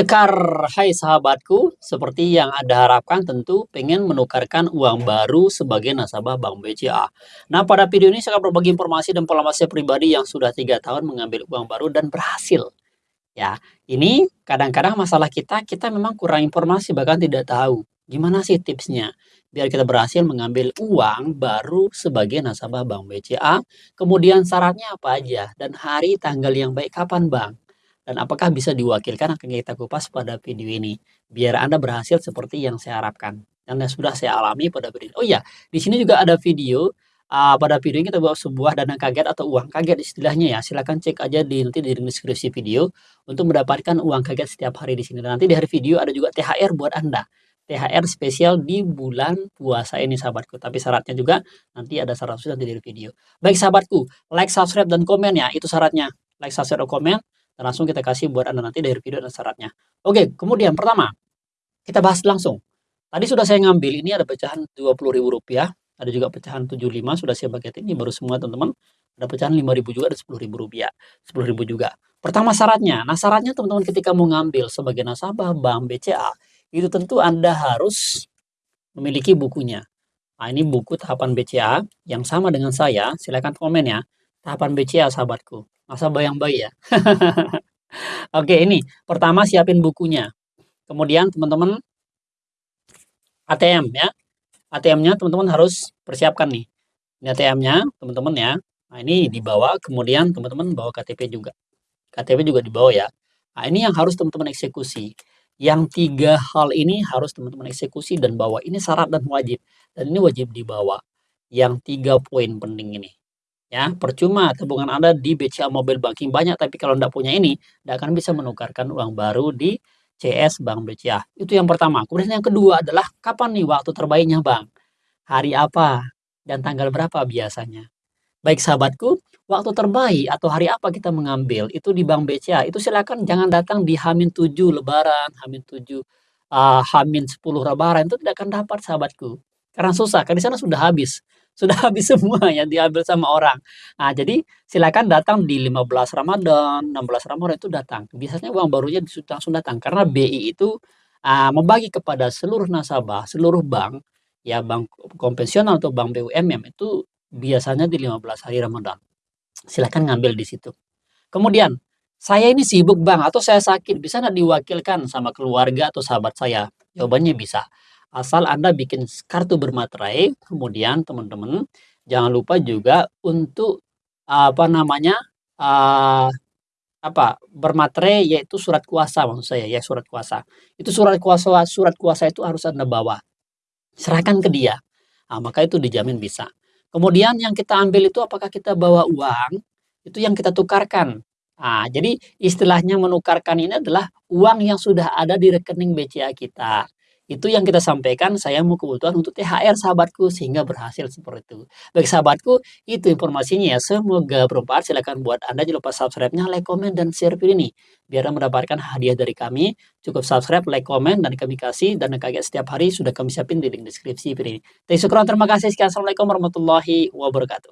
Cekar, hai sahabatku, seperti yang Anda harapkan tentu pengen menukarkan uang baru sebagai nasabah Bank BCA. Nah, pada video ini saya akan berbagi informasi dan pengalaman saya pribadi yang sudah tiga tahun mengambil uang baru dan berhasil. Ya, ini kadang-kadang masalah kita, kita memang kurang informasi bahkan tidak tahu. Gimana sih tipsnya? Biar kita berhasil mengambil uang baru sebagai nasabah Bank BCA, kemudian syaratnya apa aja, dan hari tanggal yang baik kapan Bang? Dan apakah bisa diwakilkan akan kita kupas pada video ini biar Anda berhasil seperti yang saya harapkan dan yang sudah saya alami pada video. Oh iya, di sini juga ada video uh, pada video ini kita buat sebuah dana kaget atau uang kaget istilahnya ya. Silahkan cek aja di nanti di deskripsi video untuk mendapatkan uang kaget setiap hari di sini. Dan nanti di hari video ada juga THR buat Anda. THR spesial di bulan puasa ini sahabatku. Tapi syaratnya juga nanti ada syarat khusus nanti di video. Baik sahabatku, like, subscribe, dan komen ya. Itu syaratnya. Like, subscribe, dan komen dan langsung kita kasih buat Anda nanti dari video dan syaratnya. Oke, kemudian pertama, kita bahas langsung. Tadi sudah saya ngambil, ini ada pecahan Rp20.000, ada juga pecahan 75 sudah saya pakai ini baru semua teman-teman. Ada pecahan 5.000 juga, ada Rp10.000. Rp10.000 juga. Pertama syaratnya, nah syaratnya teman-teman ketika mau ngambil sebagai nasabah Bank BCA, itu tentu Anda harus memiliki bukunya. Nah, ini buku tahapan BCA yang sama dengan saya. Silahkan komen ya. Tahapan BCA sahabatku. Masa bayang bayi ya. Oke, ini pertama siapin bukunya. Kemudian teman-teman ATM ya. ATM-nya teman-teman harus persiapkan nih. Ini ATM-nya teman-teman ya. Nah, ini dibawa kemudian teman-teman bawa KTP juga. KTP juga dibawa ya. Nah, ini yang harus teman-teman eksekusi. Yang tiga hal ini harus teman-teman eksekusi dan bawa. Ini syarat dan wajib. Dan ini wajib dibawa. Yang tiga poin penting ini. Ya, percuma tabungan Anda di BCA Mobile Banking banyak, tapi kalau Anda punya ini, tidak akan bisa menukarkan uang baru di CS Bank BCA. Itu yang pertama. Kemudian yang kedua adalah kapan nih waktu terbaiknya Bang? Hari apa dan tanggal berapa biasanya? Baik sahabatku, waktu terbaik atau hari apa kita mengambil itu di Bank BCA. Itu silakan jangan datang di Hamin 7 Lebaran, Hamin 7 uh, Hamin 10 Lebaran itu tidak akan dapat sahabatku. Karena susah, karena di sana sudah habis sudah habis semua yang diambil sama orang. Nah, jadi silakan datang di 15 Ramadan, 16 Ramadan itu datang. Biasanya uang barunya langsung datang karena BI itu uh, membagi kepada seluruh nasabah, seluruh bank, ya bank konvensional atau bank BUMN itu biasanya di 15 hari Ramadan. Silakan ngambil di situ. Kemudian, saya ini sibuk bang atau saya sakit, bisa nggak diwakilkan sama keluarga atau sahabat saya? Jawabannya bisa asal Anda bikin kartu bermaterai, kemudian teman-teman jangan lupa juga untuk apa namanya uh, apa bermaterai yaitu surat kuasa maksud saya ya surat kuasa. Itu surat kuasa surat kuasa itu harus anda bawa serahkan ke dia. Nah, maka itu dijamin bisa. Kemudian yang kita ambil itu apakah kita bawa uang? Itu yang kita tukarkan. Nah, jadi istilahnya menukarkan ini adalah uang yang sudah ada di rekening BCA kita itu yang kita sampaikan, saya mau kebutuhan untuk THR sahabatku sehingga berhasil seperti itu. Baik sahabatku, itu informasinya ya. Semoga bermanfaat. Silahkan buat Anda jangan lupa subscribe-nya, like, komen, dan share video ini. Biar mendapatkan hadiah dari kami, cukup subscribe, like, komen, dan kami kasih. Dan kaget setiap hari sudah kami siapin di link deskripsi video ini. Terima kasih. Assalamualaikum warahmatullahi wabarakatuh.